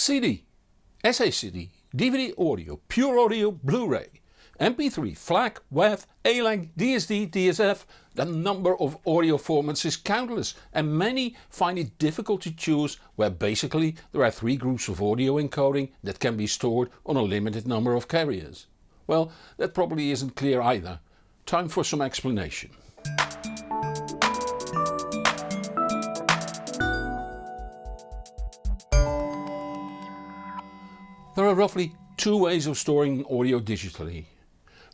CD, SACD, DVD audio, pure audio, Blu-ray, MP3, FLAC, WAV, ALAC, DSD, DSF, the number of audio formats is countless and many find it difficult to choose where basically there are three groups of audio encoding that can be stored on a limited number of carriers. Well that probably isn't clear either. Time for some explanation. There are roughly two ways of storing audio digitally.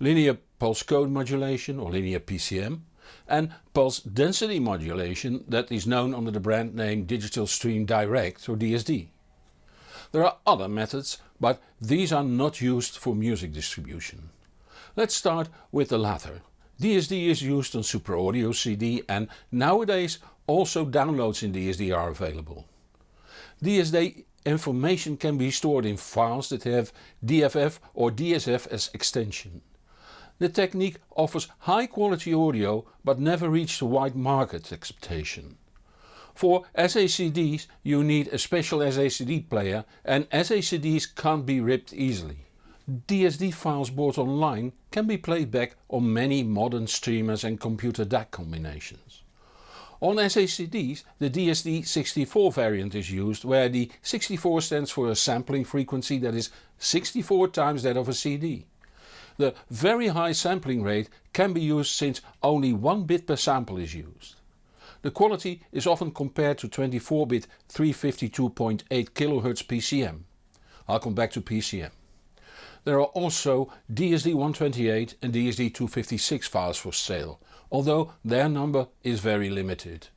Linear pulse code modulation or linear PCM and pulse density modulation that is known under the brand name Digital Stream Direct or DSD. There are other methods but these are not used for music distribution. Let's start with the latter. DSD is used on Super Audio CD and nowadays also downloads in DSD are available. DSD information can be stored in files that have DFF or DSF as extension. The technique offers high quality audio but never reached a wide market acceptation. For SACDs you need a special SACD player and SACDs can't be ripped easily. DSD files bought online can be played back on many modern streamers and computer DAC combinations. On SACDs the DSD64 variant is used where the 64 stands for a sampling frequency that is 64 times that of a CD. The very high sampling rate can be used since only 1 bit per sample is used. The quality is often compared to 24-bit 352.8 kHz PCM. I'll come back to PCM. There are also DSD128 and DSD256 files for sale, although their number is very limited.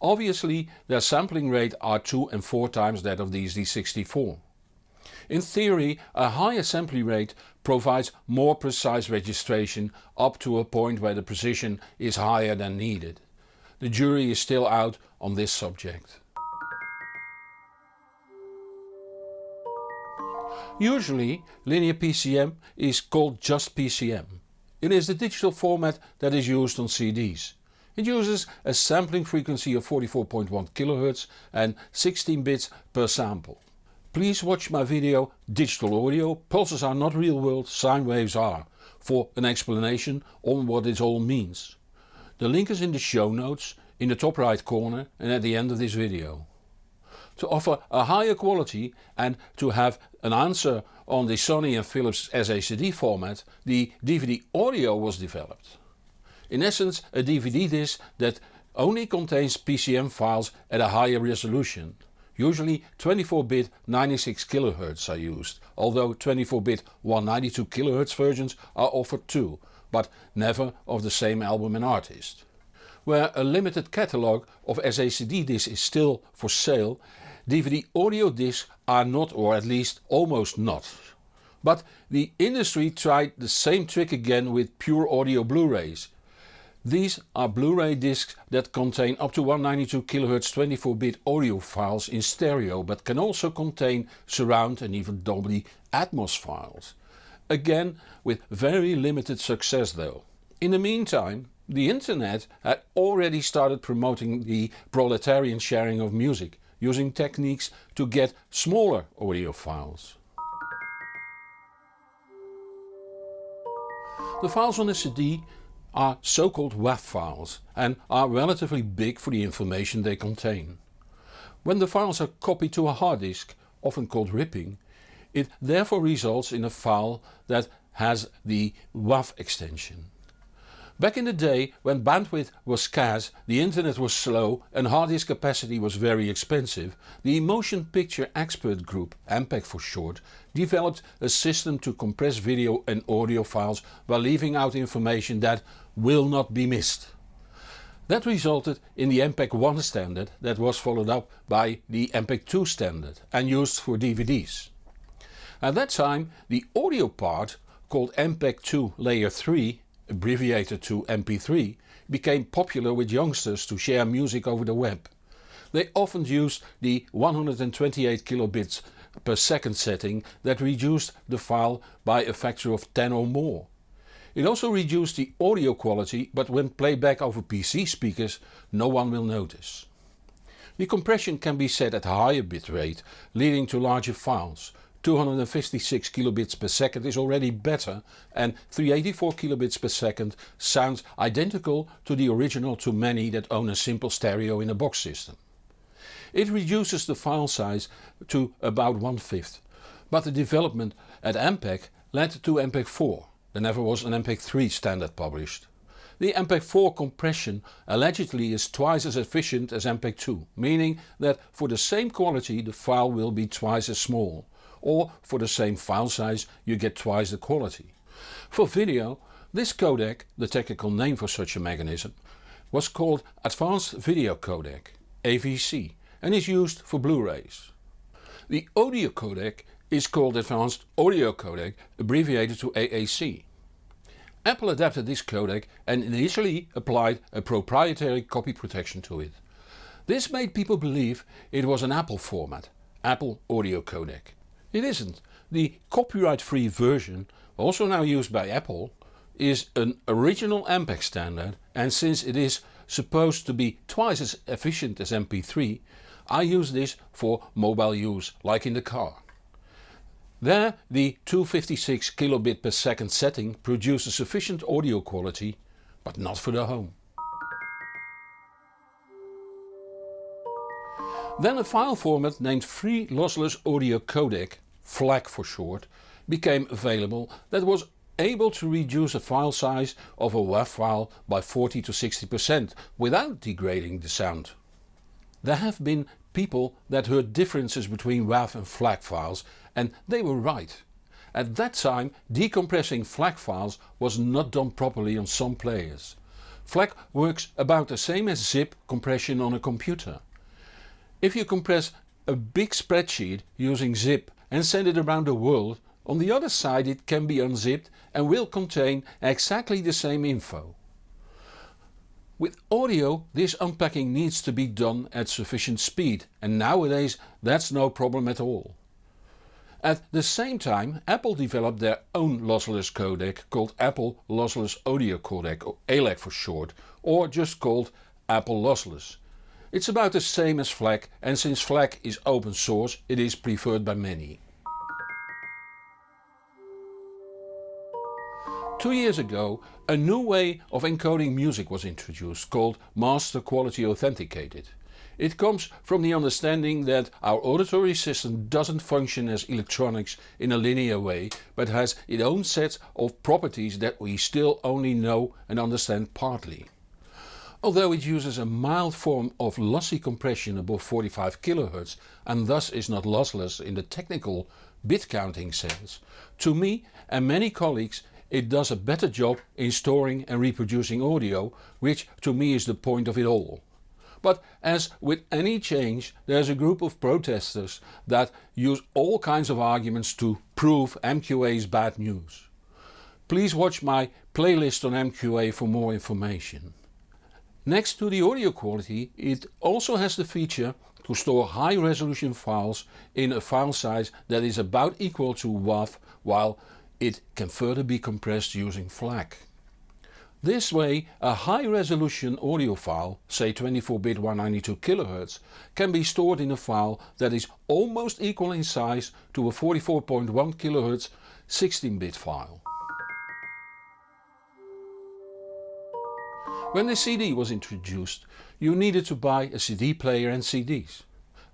Obviously their sampling rate are 2 and 4 times that of DSD64. In theory a higher sampling rate provides more precise registration up to a point where the precision is higher than needed. The jury is still out on this subject. Usually linear PCM is called just PCM. It is the digital format that is used on CDs. It uses a sampling frequency of 44.1 kHz and 16 bits per sample. Please watch my video Digital Audio, pulses are not real world, sine waves are, for an explanation on what it all means. The link is in the show notes, in the top right corner and at the end of this video. To offer a higher quality and to have an answer on the Sony and Philips SACD format, the DVD audio was developed. In essence a DVD disc that only contains PCM files at a higher resolution Usually 24-bit 96 kHz are used, although 24-bit 192 kHz versions are offered too, but never of the same album and artist. Where a limited catalogue of SACD discs is still for sale, DVD audio discs are not or at least almost not. But the industry tried the same trick again with pure audio Blu-rays these are Blu-ray discs that contain up to 192 kHz 24-bit audio files in stereo but can also contain surround and even Dolby Atmos files. Again with very limited success though. In the meantime the internet had already started promoting the proletarian sharing of music using techniques to get smaller audio files. The files on a CD are so-called WAV files and are relatively big for the information they contain. When the files are copied to a hard disk, often called ripping, it therefore results in a file that has the WAV extension. Back in the day when bandwidth was scarce, the internet was slow and hard disk capacity was very expensive, the Motion Picture Expert Group, MPEG for short, developed a system to compress video and audio files while leaving out information that will not be missed. That resulted in the MPEG 1 standard that was followed up by the MPEG 2 standard and used for DVDs. At that time the audio part, called MPEG 2 layer 3 abbreviated to MP3, became popular with youngsters to share music over the web. They often used the 128 kilobits per second setting that reduced the file by a factor of 10 or more. It also reduced the audio quality but when played back over PC speakers no one will notice. The compression can be set at higher bitrate leading to larger files. 256 kilobits per second is already better and 384 kilobits per second sounds identical to the original to many that own a simple stereo in a box system. It reduces the file size to about one fifth, but the development at MPEG led to MPEG 4, there never was an MPEG 3 standard published. The MPEG 4 compression allegedly is twice as efficient as MPEG 2, meaning that for the same quality the file will be twice as small, or for the same file size you get twice the quality. For video, this codec, the technical name for such a mechanism, was called Advanced Video Codec AVC and is used for Blu-rays. The audio codec is called Advanced Audio Codec abbreviated to AAC. Apple adapted this codec and initially applied a proprietary copy protection to it. This made people believe it was an Apple format, Apple Audio Codec. It isn't. The copyright free version, also now used by Apple, is an original MPEG standard and since it is supposed to be twice as efficient as MP3, I use this for mobile use like in the car. There the 256 kilobit per second setting produces sufficient audio quality, but not for the home. Then a file format named Free Lossless Audio Codec, FLAC for short, became available that was able to reduce the file size of a WAV file by 40 to 60% without degrading the sound. There have been people that heard differences between WAV and FLAC files and they were right. At that time decompressing FLAC files was not done properly on some players. FLAC works about the same as zip compression on a computer. If you compress a big spreadsheet using zip and send it around the world, on the other side it can be unzipped and will contain exactly the same info. With audio this unpacking needs to be done at sufficient speed and nowadays that's no problem at all. At the same time Apple developed their own lossless codec called Apple Lossless Audio Codec or ALAC for short or just called Apple Lossless. It's about the same as FLAC and since FLAC is open source it is preferred by many. Two years ago a new way of encoding music was introduced called Master Quality Authenticated. It comes from the understanding that our auditory system doesn't function as electronics in a linear way but has its own set of properties that we still only know and understand partly. Although it uses a mild form of lossy compression above 45 kHz and thus is not lossless in the technical bit counting sense, to me and many colleagues it does a better job in storing and reproducing audio, which to me is the point of it all. But as with any change there's a group of protesters that use all kinds of arguments to prove MQA's bad news. Please watch my playlist on MQA for more information. Next to the audio quality it also has the feature to store high resolution files in a file size that is about equal to WAV while it can further be compressed using FLAC. This way a high resolution audio file, say 24-bit 192 kHz, can be stored in a file that is almost equal in size to a 44.1 kHz 16-bit file. When the CD was introduced you needed to buy a CD player and CDs.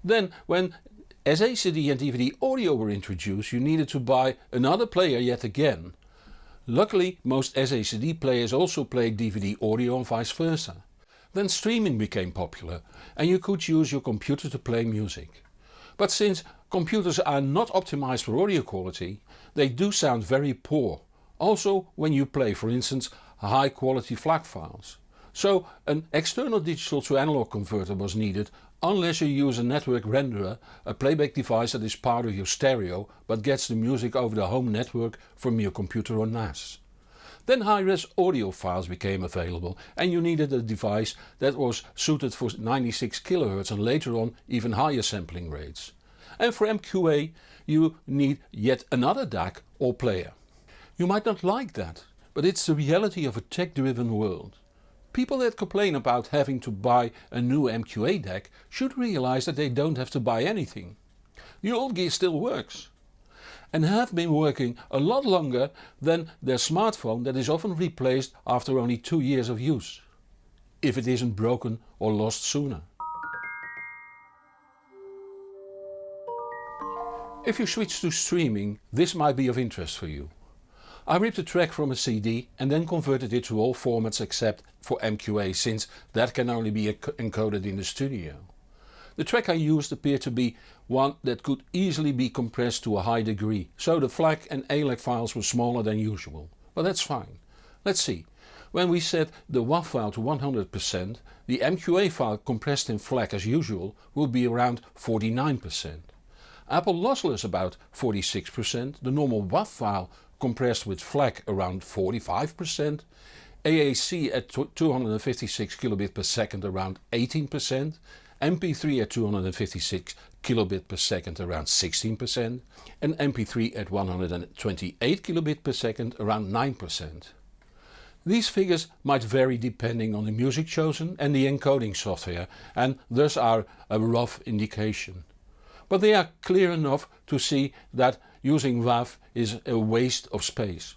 Then when SA CD and DVD audio were introduced you needed to buy another player yet again Luckily most SACD players also played DVD audio and vice versa. Then streaming became popular and you could use your computer to play music. But since computers are not optimized for audio quality, they do sound very poor, also when you play for instance high quality FLAC files. So an external digital to analog converter was needed unless you use a network renderer, a playback device that is part of your stereo but gets the music over the home network from your computer or NAS. Then high-res audio files became available and you needed a device that was suited for 96 kHz and later on even higher sampling rates. And for MQA you need yet another DAC or player. You might not like that, but it's the reality of a tech driven world. People that complain about having to buy a new MQA DAC should realize that they don't have to buy anything. The old gear still works and have been working a lot longer than their smartphone that is often replaced after only 2 years of use. If it isn't broken or lost sooner. If you switch to streaming this might be of interest for you. I ripped a track from a CD and then converted it to all formats except for MQA since that can only be encoded in the studio. The track I used appeared to be one that could easily be compressed to a high degree, so the FLAC and ALAC files were smaller than usual. But that's fine. Let's see. When we set the WAV file to 100%, the MQA file compressed in FLAC as usual will be around 49%. Apple lossless about 46%, the normal WAV file compressed with FLAC around 45%, AAC at 256 kilobit per second around 18%, MP3 at 256 kilobit per second around 16% and MP3 at 128 kilobit per second around 9%. These figures might vary depending on the music chosen and the encoding software and thus are a rough indication but they are clear enough to see that using WAV is a waste of space.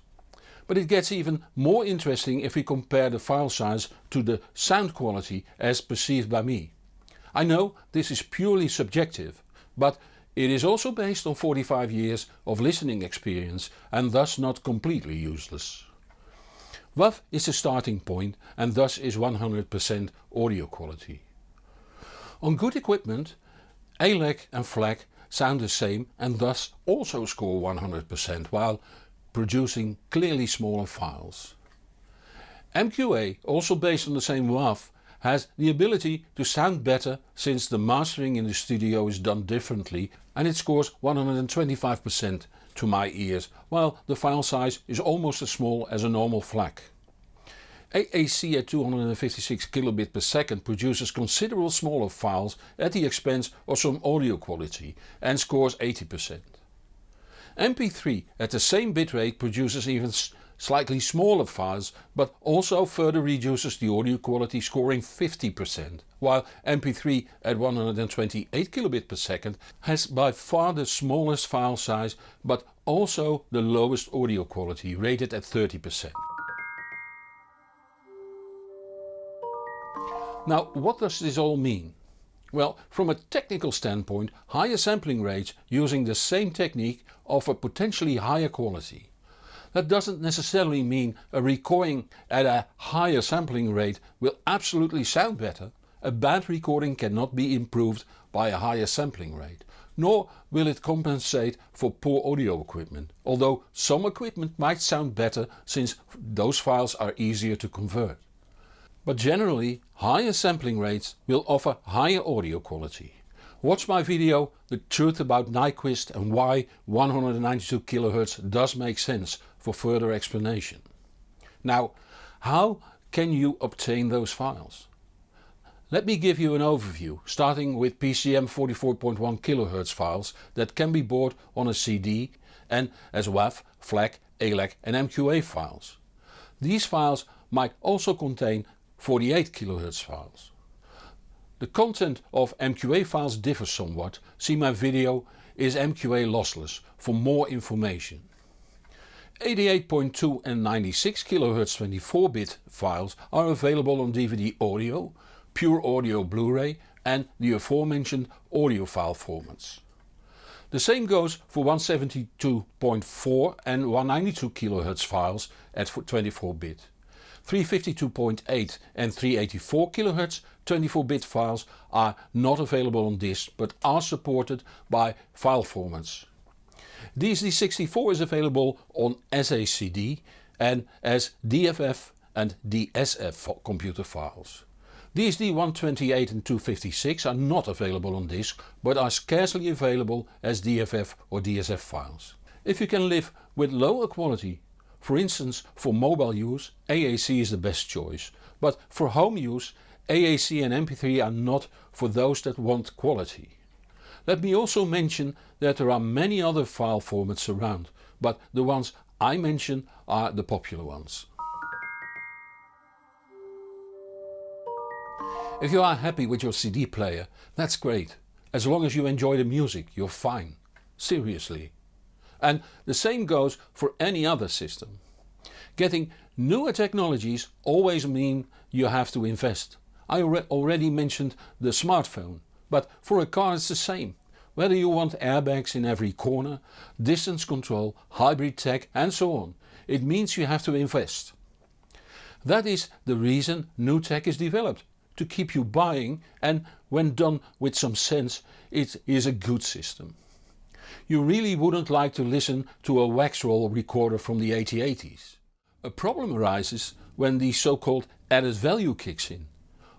But it gets even more interesting if we compare the file size to the sound quality as perceived by me. I know this is purely subjective, but it is also based on 45 years of listening experience and thus not completely useless. WAV is the starting point and thus is 100% audio quality. On good equipment ALAC and FLAC sound the same and thus also score 100% while producing clearly smaller files. MQA, also based on the same WAV, has the ability to sound better since the mastering in the studio is done differently and it scores 125% to my ears, while the file size is almost as small as a normal FLAC. AAC at 256 kilobit per second produces considerable smaller files at the expense of some audio quality and scores 80%. MP3 at the same bitrate produces even slightly smaller files but also further reduces the audio quality scoring 50%, while MP3 at 128 kilobit per second has by far the smallest file size but also the lowest audio quality rated at 30%. Now what does this all mean? Well, from a technical standpoint, higher sampling rates using the same technique offer potentially higher quality. That doesn't necessarily mean a recording at a higher sampling rate will absolutely sound better. A bad recording cannot be improved by a higher sampling rate, nor will it compensate for poor audio equipment, although some equipment might sound better since those files are easier to convert. But generally higher sampling rates will offer higher audio quality. Watch my video The Truth About Nyquist and why 192 kHz does make sense for further explanation. Now how can you obtain those files? Let me give you an overview starting with PCM 44.1 kHz files that can be bought on a CD and as WAV, FLAC, ALAC and MQA files. These files might also contain 48 kHz files. The content of MQA files differs somewhat, see my video is MQA lossless for more information. 88.2 and 96 kHz 24-bit files are available on DVD audio, pure audio Blu-ray and the aforementioned audiophile formats. The same goes for 172.4 and 192 kHz files at 24-bit. 352.8 and 384 kHz 24-bit files are not available on disk but are supported by file formats. DSD64 is available on SACD and as DFF and DSF computer files. DSD 128 and 256 are not available on disk but are scarcely available as DFF or DSF files. If you can live with lower quality for instance for mobile use AAC is the best choice, but for home use AAC and MP3 are not for those that want quality. Let me also mention that there are many other file formats around, but the ones I mention are the popular ones. If you are happy with your CD player, that's great. As long as you enjoy the music, you're fine. Seriously. And the same goes for any other system. Getting newer technologies always mean you have to invest. I already mentioned the smartphone, but for a car it's the same. Whether you want airbags in every corner, distance control, hybrid tech and so on, it means you have to invest. That is the reason new tech is developed, to keep you buying and when done with some sense it is a good system. You really wouldn't like to listen to a wax roll recorder from the 8080s. A problem arises when the so-called added value kicks in,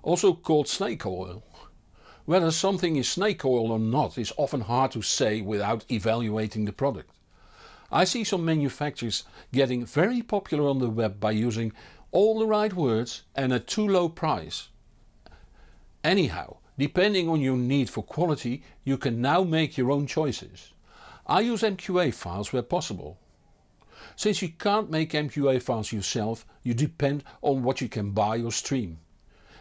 also called snake oil. Whether something is snake oil or not is often hard to say without evaluating the product. I see some manufacturers getting very popular on the web by using all the right words and a too low price. Anyhow, depending on your need for quality you can now make your own choices. I use MQA files where possible. Since you can't make MQA files yourself, you depend on what you can buy or stream.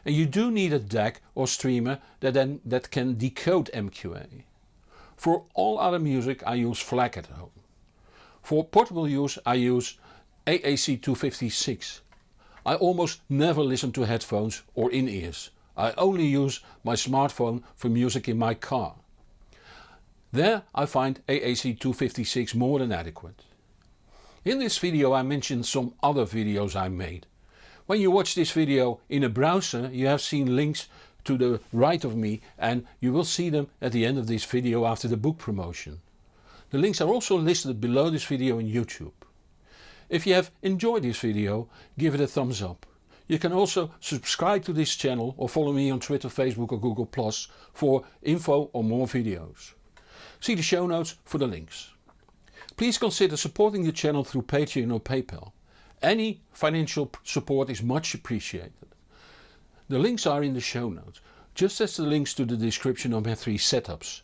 And you do need a DAC or streamer that, then, that can decode MQA. For all other music I use FLAC at home. For portable use I use AAC256. I almost never listen to headphones or in-ears. I only use my smartphone for music in my car. There I find AAC256 more than adequate. In this video I mentioned some other videos I made. When you watch this video in a browser you have seen links to the right of me and you will see them at the end of this video after the book promotion. The links are also listed below this video on YouTube. If you have enjoyed this video give it a thumbs up. You can also subscribe to this channel or follow me on Twitter, Facebook or Google Plus for info on more videos. See the show notes for the links. Please consider supporting the channel through Patreon or PayPal. Any financial support is much appreciated. The links are in the show notes, just as the links to the description of my three setups.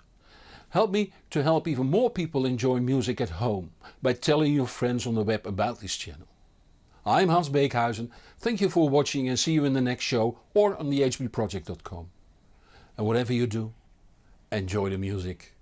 Help me to help even more people enjoy music at home by telling your friends on the web about this channel. I'm Hans Beekhuizen, thank you for watching and see you in the next show or on thehbproject.com. And whatever you do, enjoy the music.